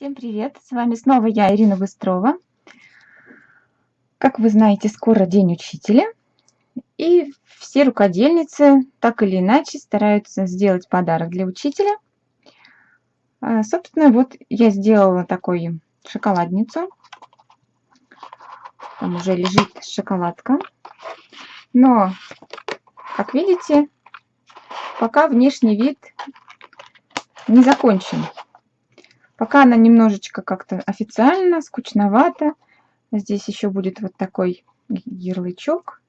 Всем привет! С вами снова я, Ирина Быстрова. Как вы знаете, скоро День Учителя. И все рукодельницы так или иначе стараются сделать подарок для учителя. А, собственно, вот я сделала такую шоколадницу. Там уже лежит шоколадка. Но, как видите, пока внешний вид не закончен. Пока она немножечко как-то официально, скучновато. Здесь еще будет вот такой ярлычок.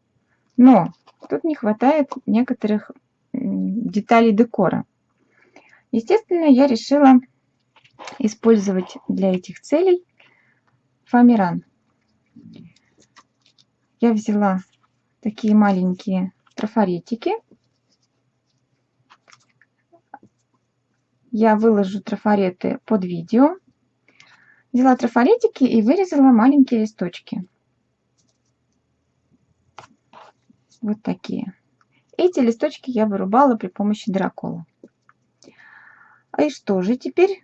Но тут не хватает некоторых деталей декора. Естественно, я решила использовать для этих целей фоамиран. Я взяла такие маленькие трафаретики. Я выложу трафареты под видео. Взяла трафаретики и вырезала маленькие листочки. Вот такие. Эти листочки я вырубала при помощи дракола. А и что же теперь?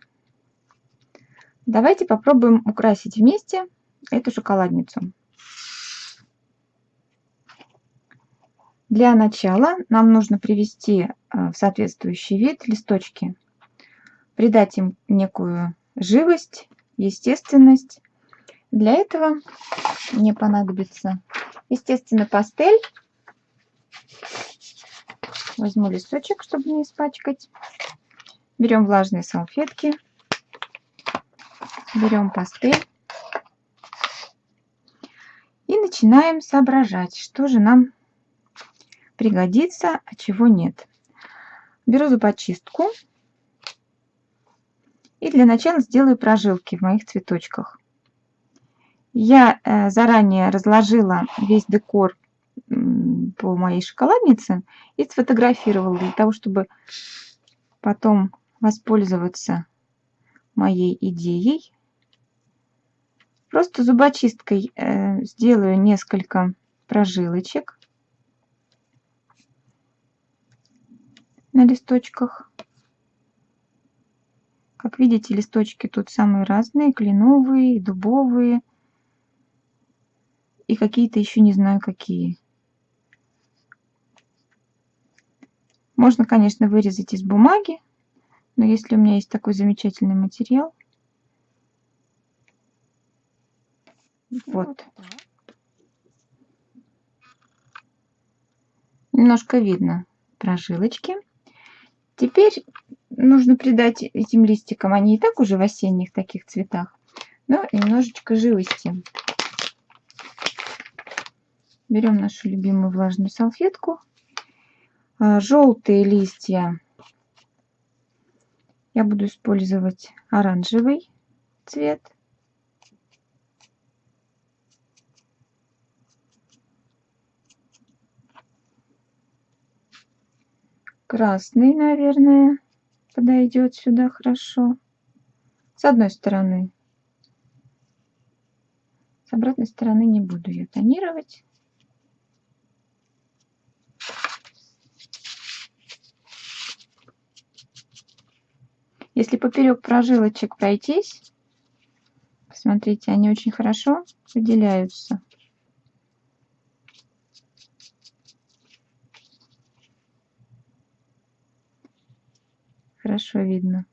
Давайте попробуем украсить вместе эту шоколадницу. Для начала нам нужно привести э, в соответствующий вид листочки придать им некую живость, естественность. Для этого мне понадобится, естественно, пастель. Возьму листочек, чтобы не испачкать. Берем влажные салфетки. Берем пастель. И начинаем соображать, что же нам пригодится, а чего нет. Беру зубочистку и для начала сделаю прожилки в моих цветочках. Я э, заранее разложила весь декор по моей шоколаднице и сфотографировала для того, чтобы потом воспользоваться моей идеей. Просто зубочисткой э, сделаю несколько прожилочек на листочках. Как видите, листочки тут самые разные, кленовые, дубовые и какие-то еще не знаю какие. Можно, конечно, вырезать из бумаги, но если у меня есть такой замечательный материал, вот. Немножко видно прожилочки. Теперь нужно придать этим листикам, они и так уже в осенних таких цветах, но немножечко живости. Берем нашу любимую влажную салфетку. А, Желтые листья я буду использовать оранжевый цвет. Красный, наверное подойдет сюда хорошо. С одной стороны. С обратной стороны не буду ее тонировать. Если поперек прожилочек пройтись, посмотрите, они очень хорошо выделяются. Хорошо видно.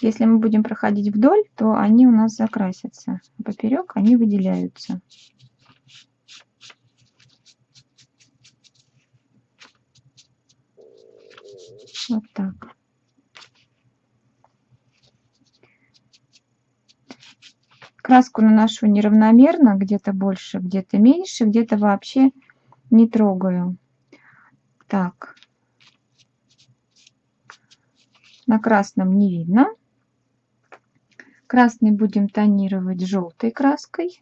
Если мы будем проходить вдоль, то они у нас закрасятся. Поперек они выделяются. Вот так. Краску наношу неравномерно, где-то больше, где-то меньше, где-то вообще не трогаю. Так. На красном не видно. Красный будем тонировать желтой краской.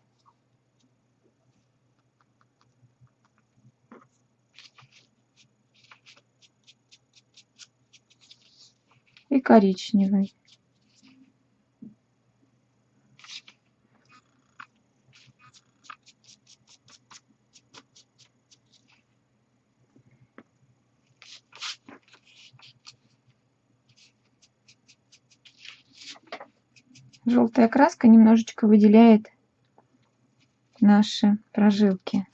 И коричневый. Желтая краска немножечко выделяет наши прожилки.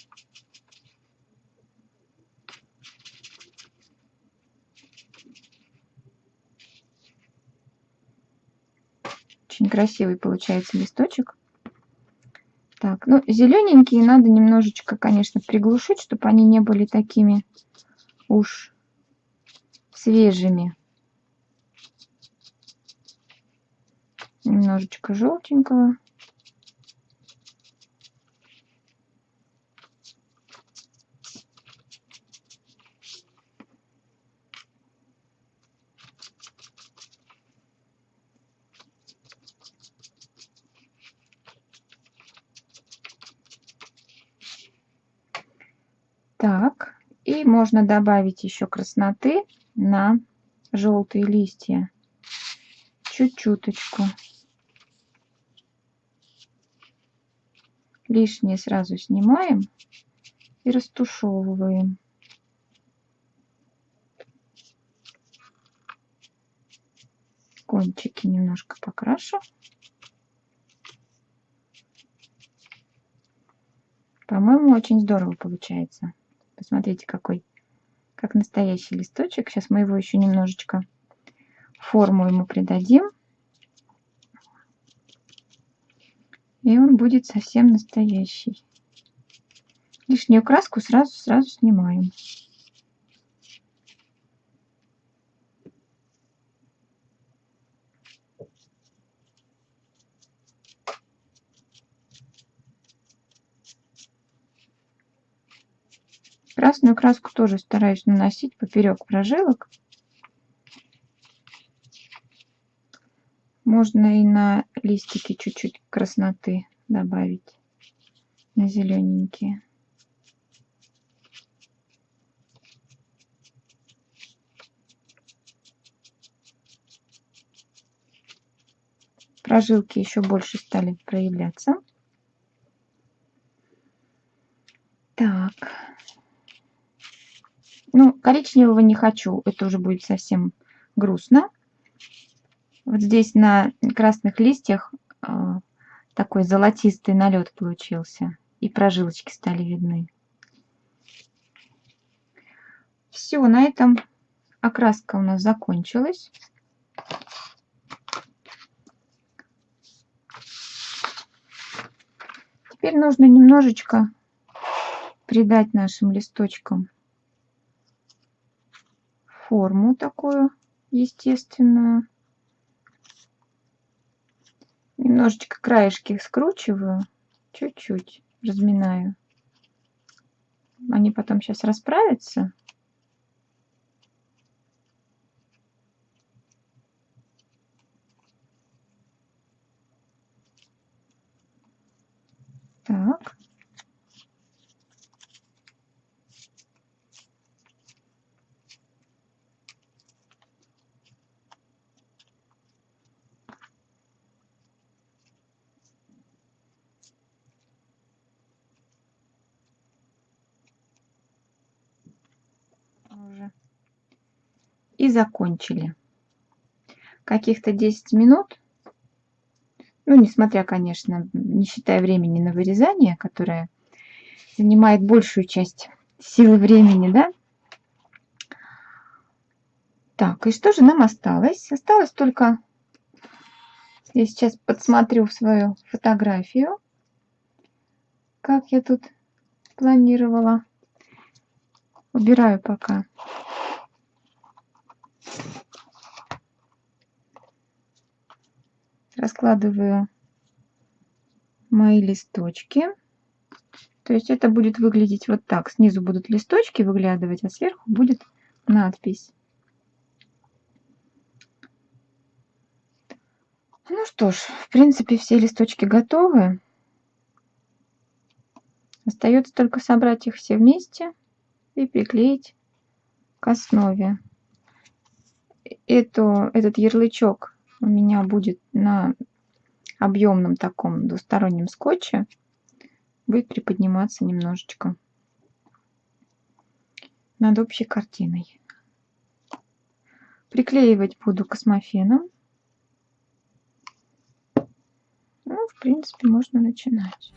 Очень красивый получается листочек. Так, ну, зелененькие надо немножечко, конечно, приглушить, чтобы они не были такими уж свежими. Немножечко желтенького. Так, и можно добавить еще красноты на желтые листья. Чуть-чуточку. Лишнее сразу снимаем и растушевываем. Кончики немножко покрашу. По-моему, очень здорово получается. Посмотрите, какой, как настоящий листочек. Сейчас мы его еще немножечко форму ему придадим. И он будет совсем настоящий. Лишнюю краску сразу-сразу снимаем. Красную краску тоже стараюсь наносить поперек прожилок. Можно и на листики чуть-чуть красноты добавить, на зелененькие. Прожилки еще больше стали проявляться. Так. Ну, коричневого не хочу, это уже будет совсем грустно. Вот здесь на красных листьях а, такой золотистый налет получился. И прожилочки стали видны. Все, на этом окраска у нас закончилась. Теперь нужно немножечко придать нашим листочкам форму такую естественную. Немножечко краешки скручиваю, чуть-чуть разминаю. Они потом сейчас расправятся. Так. уже. И закончили. Каких-то 10 минут, ну, несмотря, конечно, не считая времени на вырезание, которое занимает большую часть силы времени, да? Так, и что же нам осталось? Осталось только... Я сейчас подсмотрю свою фотографию, как я тут планировала. Убираю пока. Раскладываю мои листочки. То есть это будет выглядеть вот так. Снизу будут листочки выглядывать, а сверху будет надпись. Ну что ж, в принципе, все листочки готовы. Остается только собрать их все вместе и приклеить к основе. Это, этот ярлычок у меня будет на объемном таком двустороннем скотче. Будет приподниматься немножечко над общей картиной. Приклеивать буду космофеном. принципе, можно начинать.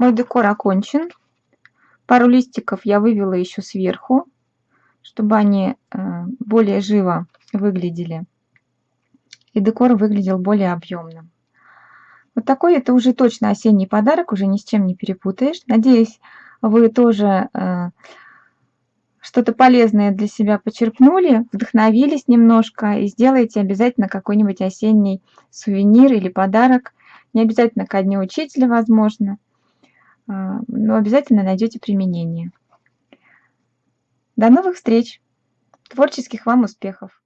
Мой декор окончен. Пару листиков я вывела еще сверху, чтобы они э, более живо выглядели. И декор выглядел более объемным. Вот такой это уже точно осенний подарок, уже ни с чем не перепутаешь. Надеюсь, вы тоже э, что-то полезное для себя почерпнули, вдохновились немножко и сделаете обязательно какой-нибудь осенний сувенир или подарок. Не обязательно ко дню учителя, возможно. Но обязательно найдете применение. До новых встреч! Творческих вам успехов!